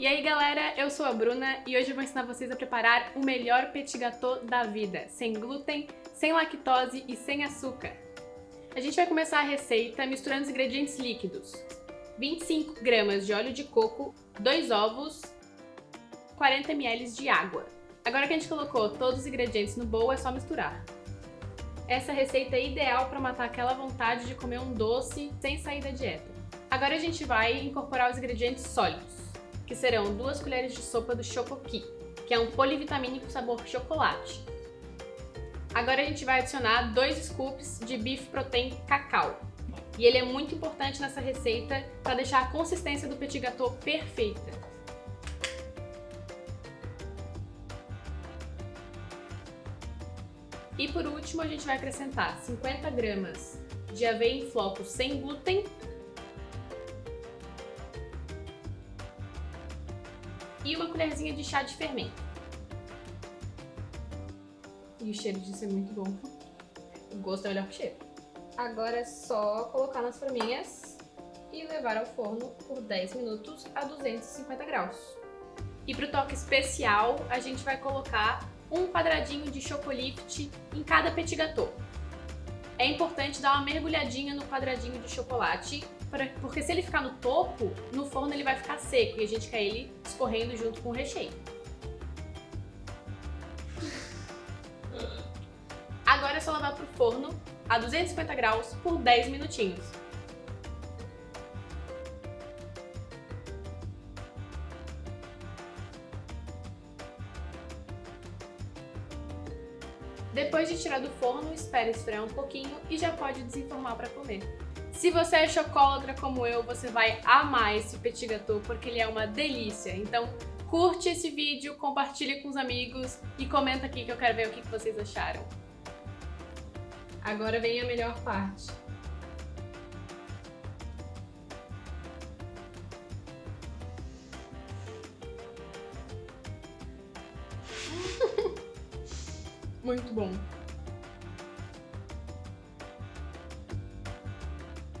E aí galera, eu sou a Bruna e hoje eu vou ensinar vocês a preparar o melhor petit gâteau da vida, sem glúten, sem lactose e sem açúcar. A gente vai começar a receita misturando os ingredientes líquidos. 25 gramas de óleo de coco, 2 ovos, 40 ml de água. Agora que a gente colocou todos os ingredientes no bowl, é só misturar. Essa receita é ideal para matar aquela vontade de comer um doce sem sair da dieta. Agora a gente vai incorporar os ingredientes sólidos que serão duas colheres de sopa do Chocoqui, que é um polivitamínico sabor chocolate. Agora a gente vai adicionar dois scoops de Beef Protein Cacau. E ele é muito importante nessa receita para deixar a consistência do petit gâteau perfeita. E por último, a gente vai acrescentar 50 gramas de aveia em flocos sem glúten e uma colherzinha de chá de fermento. E o cheiro disso é muito bom. O gosto é melhor que o cheiro. Agora é só colocar nas forminhas e levar ao forno por 10 minutos a 250 graus. E para o toque especial, a gente vai colocar um quadradinho de chocolate em cada petit gâteau. É importante dar uma mergulhadinha no quadradinho de chocolate porque se ele ficar no topo, no forno ele vai ficar seco e a gente quer ele escorrendo junto com o recheio. Agora é só levar para o forno a 250 graus por 10 minutinhos. Depois de tirar do forno, espere esfriar um pouquinho e já pode desenformar para comer. Se você é chocólatra como eu, você vai amar esse petit gâteau porque ele é uma delícia. Então curte esse vídeo, compartilhe com os amigos e comenta aqui que eu quero ver o que vocês acharam. Agora vem a melhor parte. Muito bom.